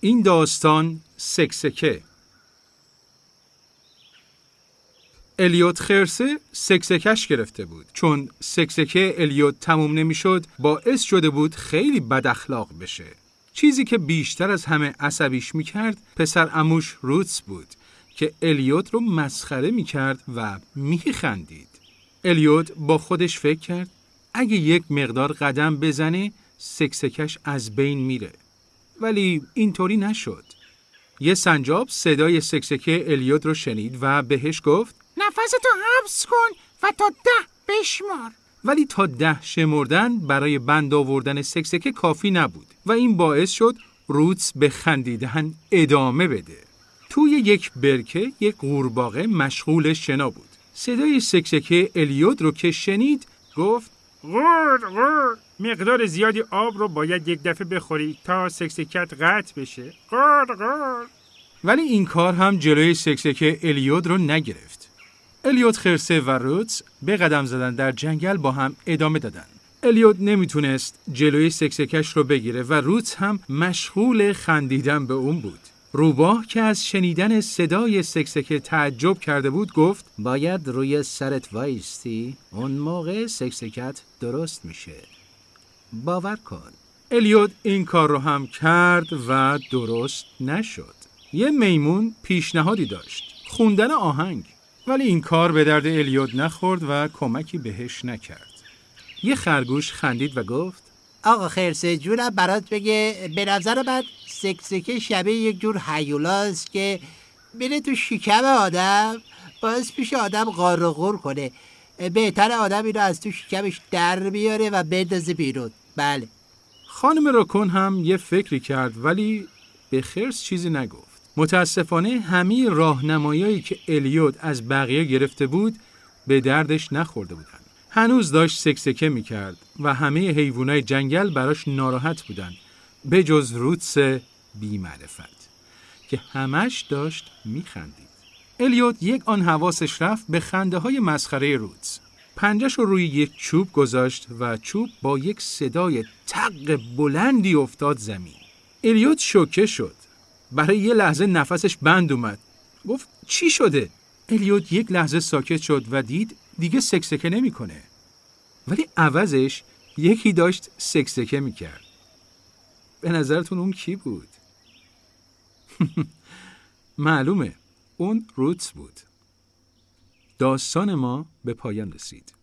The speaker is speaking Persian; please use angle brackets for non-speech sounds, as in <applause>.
این داستان سکسکه. الیوت خرسه سکسکش گرفته بود. چون سکسکه الیوت تموم نمی‌شد باعث شده بود خیلی بد اخلاق بشه. چیزی که بیشتر از همه عصبیش می‌کرد پسر اموش روتس بود که الیوت رو مسخره می‌کرد و میخندید. الیوت با خودش فکر کرد اگه یک مقدار قدم بزنه سکسکش از بین میره. ولی اینطوری نشد یه سنجاب صدای سکسکه الیوت رو شنید و بهش گفت نفستو حبس کن و تا ده بشمار ولی تا ده شمردن برای بند آوردن سکسکه کافی نبود و این باعث شد روتس به خندیدن ادامه بده. توی یک برکه یک قورباغه مشغول شنا بود. صدای سکسکه الیود رو که شنید گفت غور غور مقدار زیادی آب رو باید یک دفعه بخوری تا سکسکت قطع بشه غور غور ولی این کار هم جلوی سکسکه الیود رو نگرفت. الیود خرسه و روتس به قدم زدن در جنگل با هم ادامه دادن. الیود نمی‌تونست جلوی سکسکش رو بگیره و روتس هم مشغول خندیدن به اون بود. روباه که از شنیدن صدای سکسکه تعجب کرده بود گفت باید روی سرت وایستی اون موقع سکسکت درست میشه باور کن الیود این کار رو هم کرد و درست نشد. یه میمون پیشنهادی داشت. خوندن آهنگ. ولی این کار به درد الیود نخورد و کمکی بهش نکرد. یه خرگوش خندید و گفت آقا خرسه جونم برات بگه به نظر من سکسکه شبیه یک جور حیولاست که بره تو شکم آدم باعث پیش آدم غار و غور کنه بهتر آدم اینو از تو شکمش در بیاره و بندازه بیرون بله خانم راکون هم یه فکری کرد ولی به خرس چیزی نگفت. متاسفانه همه راهنمایایی که الیود از بقیه گرفته بود به دردش نخورده بودن. هنوز داشت سکسکه می کرد و همه حیوانای جنگل براش ناراحت بودن به جز روتس بی معرفت که همش داشت می خندید. الیود یک آن حواسش رفت به خنده های مسخره روتس. پنجش رو روی یک چوب گذاشت و چوب با یک صدای تق بلندی افتاد زمین. الیوت شوکه شد. برای یه لحظه نفسش بند اومد. گفت چی شده؟ الیوت یک لحظه ساکت شد و دید دیگه سکسکه نمی‌کنه. ولی عوضش یکی داشت سکسکه می‌کرد. به نظرتون اون کی بود؟ <laughs> معلومه اون روتس بود. داستان ما به پایان رسید.